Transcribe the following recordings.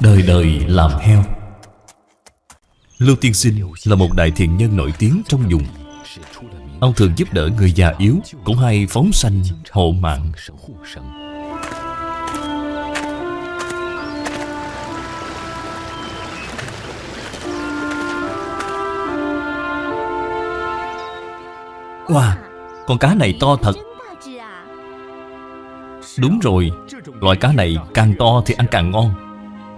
Đời đời làm heo. Lưu Tiên Sinh là một đại thiện nhân nổi tiếng trong vùng. Ông thường giúp đỡ người già yếu Cũng hay phóng sanh hộ mạng. Wow, con cá này to thật. Đúng rồi Loại cá này càng to thì ăn càng ngon.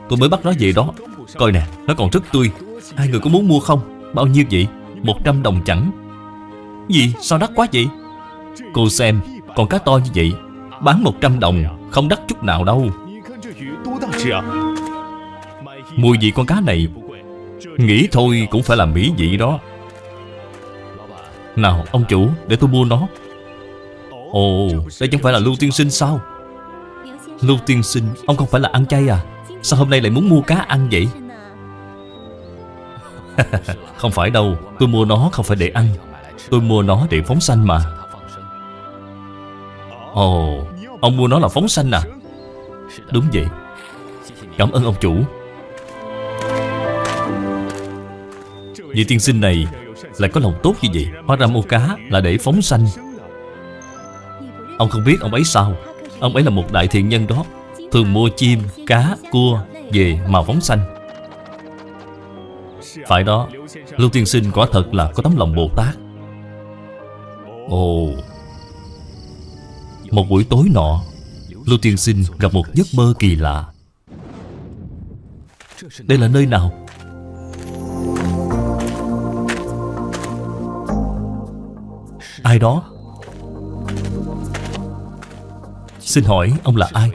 Tôi mới bắt nó về đó. Coi nè, nó còn rất tươi. Hai người có muốn mua không? Bao nhiêu vậy? 100 đồng chẳng. Gì? Sao đắt quá vậy? Cô xem, con cá to như vậy Bán 100 đồng Không đắt chút nào đâu. Mùi vị con cá này? Nghĩ thôi cũng phải là mỹ vị đó. Nào ông chủ để tôi mua nó. Ồ đây chẳng phải là Lưu Tiên Sinh sao? Lưu Tiên Sinh Ông không phải là ăn chay à? Sao hôm nay lại muốn mua cá ăn vậy? Không phải đâu Tôi mua nó không phải để ăn. Tôi mua nó để phóng sanh mà. Ồ Ông mua nó là phóng sanh à? Đúng vậy. Cảm ơn ông chủ. Vị tiên sinh này Lại có lòng tốt như vậy. Hóa ra mua cá là để phóng sanh. Ông không biết ông ấy sao. Ông ấy là một đại thiện nhân đó Thường mua chim, cá, cua Về mà phóng sanh Phải đó Lưu tiên sinh quả thật là có tấm lòng Bồ Tát Ồ Một buổi tối nọ Lưu tiên sinh gặp một giấc mơ kỳ lạ Đây là nơi nào? Ai đó? Xin hỏi ông là ai?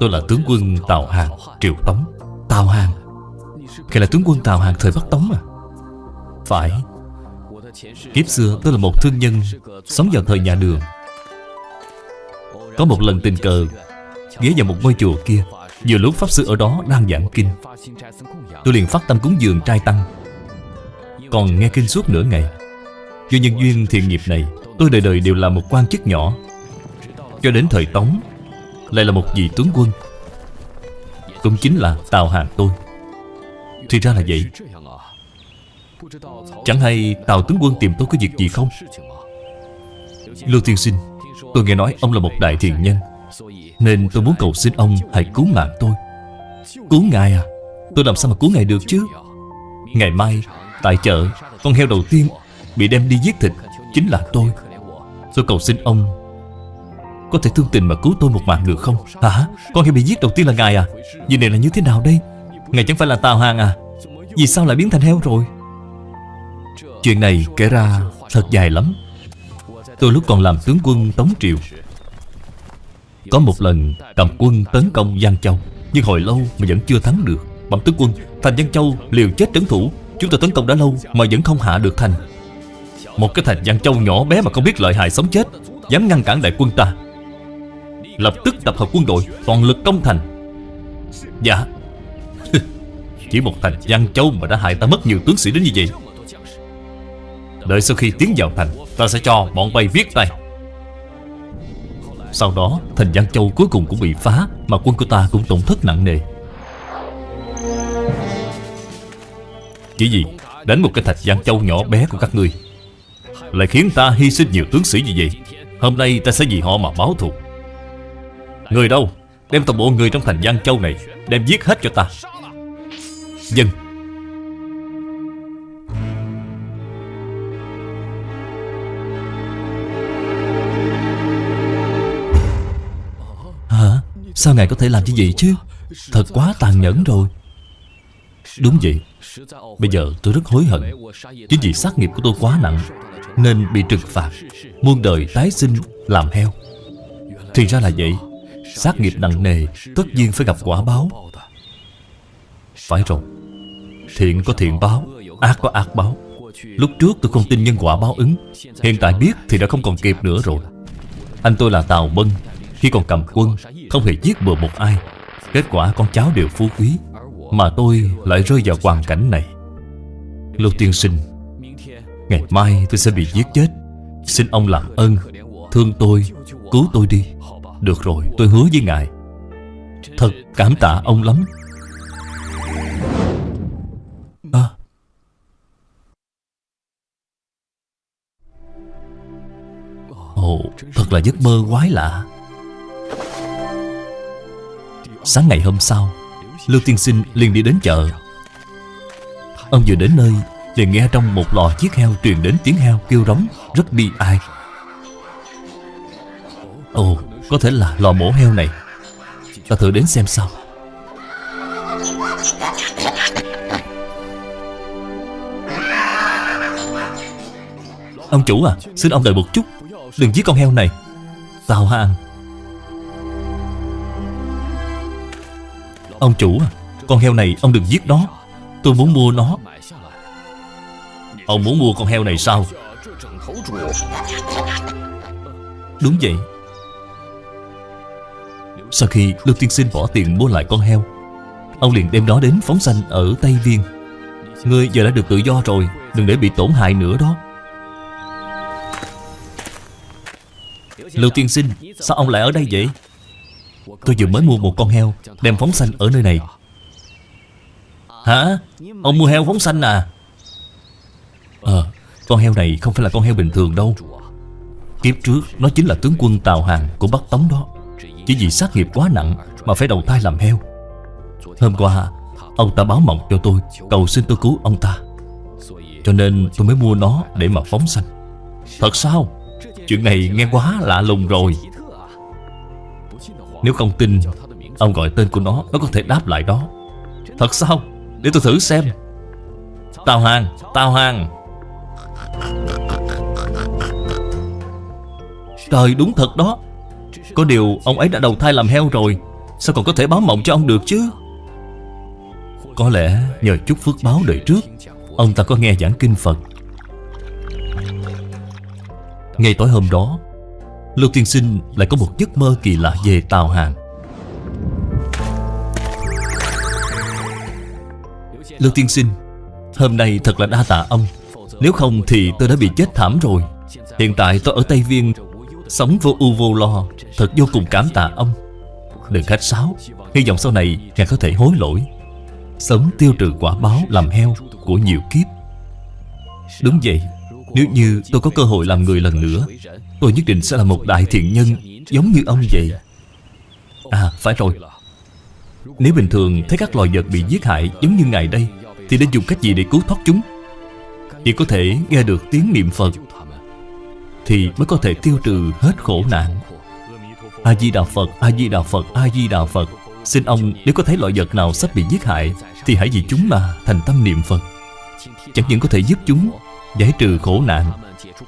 Tôi là tướng quân Tào Hàng, Triều Tống. Tào Hàng? Ngài là tướng quân Tào Hàng thời Bắc Tống à? Phải. Kiếp xưa tôi là một thương nhân Sống vào thời nhà đường. Có một lần tình cờ Ghé vào một ngôi chùa kia. Vừa lúc Pháp Sư ở đó đang giảng kinh Tôi liền phát tâm cúng dường trai tăng. Còn nghe kinh suốt nửa ngày. Do nhân duyên thiện nghiệp này Tôi đời đời đều là một quan chức nhỏ. Cho đến thời Tống lại là một vị tướng quân. Cũng chính là Tào Hàng tôi. Thì ra là vậy. Chẳng hay Tào tướng quân tìm tôi có việc gì không? Lưu tiên sinh, Tôi nghe nói ông là một đại thiện nhân, Nên tôi muốn cầu xin ông Hãy cứu mạng tôi. Cứu ngài à? Tôi làm sao mà cứu ngài được chứ? Ngày mai, Tại chợ, Con heo đầu tiên Bị đem đi giết thịt Chính là tôi. Tôi cầu xin ông có thể thương tình mà cứu tôi một mạng được không? Hả? Con heo bị giết đầu tiên là ngài à? Việc này là như thế nào đây? Ngài chẳng phải là Tào Hàng à? Vì sao lại biến thành heo rồi? Chuyện này kể ra thật dài lắm. Tôi lúc còn làm tướng quân Tống Triều, Có một lần cầm quân tấn công Giang Châu, Nhưng hồi lâu mà vẫn chưa thắng được. Bẩm tướng quân, Thành Giang Châu liều chết trấn thủ. Chúng ta tấn công đã lâu mà vẫn không hạ được thành. Một cái thành Giang Châu nhỏ bé mà không biết lợi hại sống chết, Dám ngăn cản đại quân ta. Lập tức tập hợp quân đội, Toàn lực công thành. Dạ. Chỉ một thành Giang Châu mà đã hại ta mất nhiều tướng sĩ đến như vậy. Đợi sau khi tiến vào thành, Ta sẽ cho bọn bay viết tay. Sau đó, thành Giang Châu cuối cùng cũng bị phá, Mà quân của ta cũng tổn thất nặng nề. Chỉ gì Đánh một cái thạch Giang Châu nhỏ bé của các ngươi, Lại khiến ta hy sinh nhiều tướng sĩ như vậy. Hôm nay ta sẽ vì họ mà báo thù. Người đâu? Đem toàn bộ người trong thành Giang Châu này Đem giết hết cho ta. Dân. Hả? Sao ngài có thể làm như vậy chứ? Thật quá tàn nhẫn rồi. Đúng vậy. Bây giờ tôi rất hối hận. Chính vì sát nghiệp của tôi quá nặng, Nên bị trừng phạt, Muôn đời tái sinh làm heo. Thì ra là vậy. Sát nghiệp nặng nề, Tất nhiên phải gặp quả báo. Phải rồi, Thiện có thiện báo, Ác có ác báo. Lúc trước tôi không tin nhân quả báo ứng, Hiện tại biết thì đã không còn kịp nữa rồi. Anh tôi là Tào Bân, Khi còn cầm quân, Không hề giết bừa một ai. Kết quả con cháu đều phú quý, Mà tôi lại rơi vào hoàn cảnh này. Lưu tiên sinh, Ngày mai tôi sẽ bị giết chết. Xin ông làm ơn, Thương tôi, Cứu tôi đi. Được rồi, tôi hứa với ngài. Thật cảm tạ ông lắm. À. Ồ, thật là giấc mơ quái lạ. Sáng ngày hôm sau Lưu Tiên Sinh liền đi đến chợ. Ông vừa đến nơi Liền nghe trong một lò chiếc heo truyền đến tiếng heo kêu rống Rất bi ai. Ồ, có thể là lò mổ heo này. Ta thử đến xem sao. Ông chủ à xin ông đợi một chút. Đừng giết con heo này. Tào ăn ông chủ à con heo này ông đừng giết nó. Tôi muốn mua nó. Ông muốn mua con heo này sao? Đúng vậy. Sau khi Lưu Tiên Sinh bỏ tiền mua lại con heo, Ông liền đem nó đến phóng sanh ở Tây Viên. Ngươi giờ đã được tự do rồi, Đừng để bị tổn hại nữa đó. Lưu Tiên Sinh, Sao ông lại ở đây vậy? Tôi vừa mới mua một con heo, Đem phóng sanh ở nơi này. Hả? Ông mua heo phóng sanh à? Ờ Con heo này không phải là con heo bình thường đâu. Kiếp trước, Nó chính là tướng quân Tào Hàng của Bắc Tống đó. Chỉ vì sát nghiệp quá nặng Mà phải đầu thai làm heo. Hôm qua, Ông ta báo mộng cho tôi, Cầu xin tôi cứu ông ta. Cho nên tôi mới mua nó để mà phóng sanh. Thật sao? Chuyện này nghe quá lạ lùng rồi. Nếu không tin, Ông gọi tên của nó Nó có thể đáp lại đó. Thật sao? Để tôi thử xem. Tào Hàng Tào Hàng. Trời, đúng thật đó. Có điều ông ấy đã đầu thai làm heo rồi. Sao còn có thể báo mộng cho ông được chứ? Có lẽ nhờ chút phước báo đời trước, Ông ta có nghe giảng kinh Phật. Ngay tối hôm đó, Lưu Tiên Sinh lại có một giấc mơ kỳ lạ về Tàu Hàng. Lưu Tiên Sinh, Hôm nay thật là đa tạ ông. Nếu không thì tôi đã bị chết thảm rồi. Hiện tại tôi ở Tây Viên Sống vô ưu vô lo, Thật vô cùng cảm tạ ông. Đừng khách sáo, Hy vọng sau này ngài có thể hối lỗi. Sớm tiêu trừ quả báo làm heo Của nhiều kiếp. Đúng vậy, Nếu như tôi có cơ hội làm người lần nữa, Tôi nhất định sẽ là một đại thiện nhân Giống như ông vậy. À phải rồi. Nếu bình thường thấy các loài vật bị giết hại Giống như ngài đây, Thì nên dùng cách gì để cứu thoát chúng? Chỉ có thể nghe được tiếng niệm Phật thì mới có thể tiêu trừ hết khổ nạn. A-di-đà Phật, A-di-đà Phật, A-di-đà Phật. Xin ông nếu có thấy loại vật nào sắp bị giết hại Thì hãy vì chúng mà thành tâm niệm Phật. Chẳng những có thể giúp chúng giải trừ khổ nạn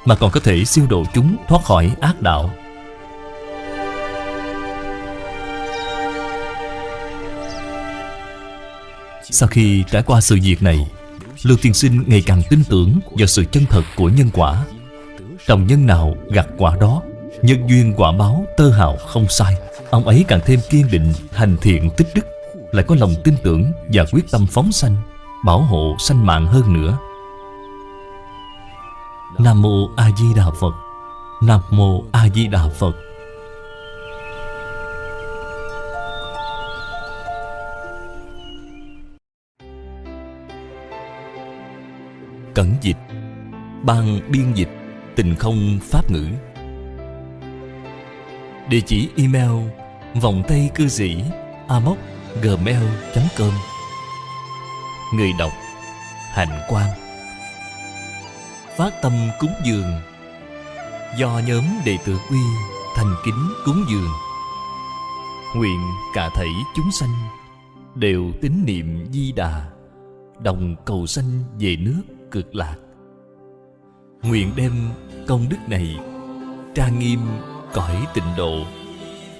Mà còn có thể siêu độ chúng thoát khỏi ác đạo. Sau khi trải qua sự việc này Lưu Tiên Sinh ngày càng tin tưởng vào sự chân thật của nhân quả. Trồng nhân nào gặt quả đó, Nhân duyên quả báo tơ hào không sai. Ông ấy càng thêm kiên định, Hành thiện, tích đức, Lại có lòng tin tưởng và quyết tâm phóng sanh, Bảo hộ sanh mạng hơn nữa. Nam Mô A Di Đà Phật. Nam Mô A Di Đà Phật. Cẩn dịch. Ban biên dịch tình không pháp ngữ. Địa chỉ email vòng tay cư sĩ amoc gmail.com Người đọc Hạnh Quang. Phát tâm cúng dường. Do nhóm đệ tử quy thành kính cúng dường. Nguyện cả thảy chúng sanh Đều tín niệm di đà, Đồng cầu sanh về nước cực lạc. Nguyện đem công đức này trang nghiêm cõi tịnh độ.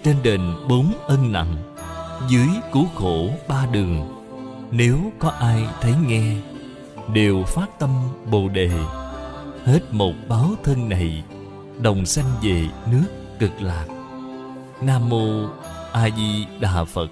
Trên đền bốn ân nặng, dưới cứu khổ ba đường. Nếu có ai thấy nghe, đều phát tâm bồ đề. Hết một báo thân này, đồng sanh về nước cực lạc. Nam mô a di đà phật.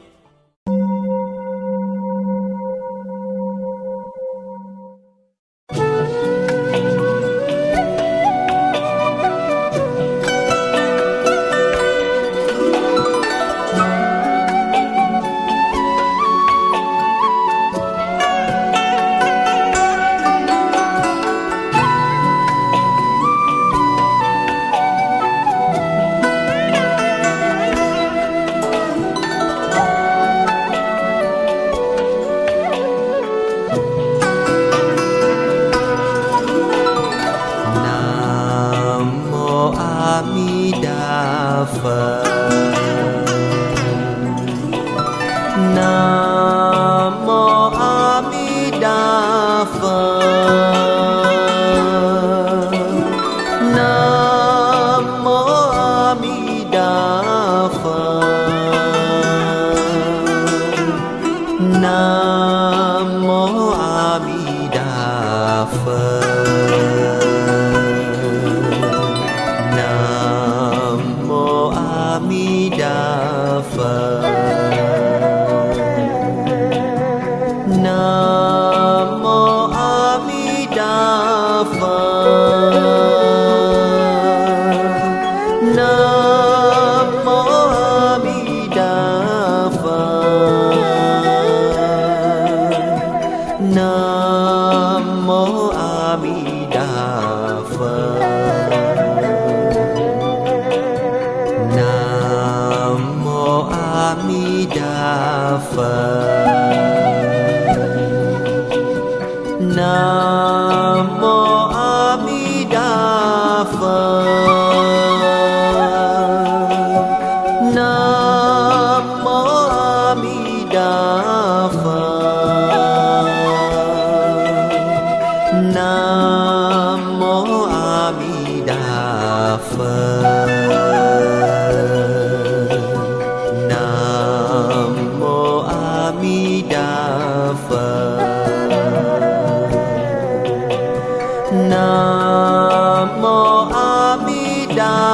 나. down.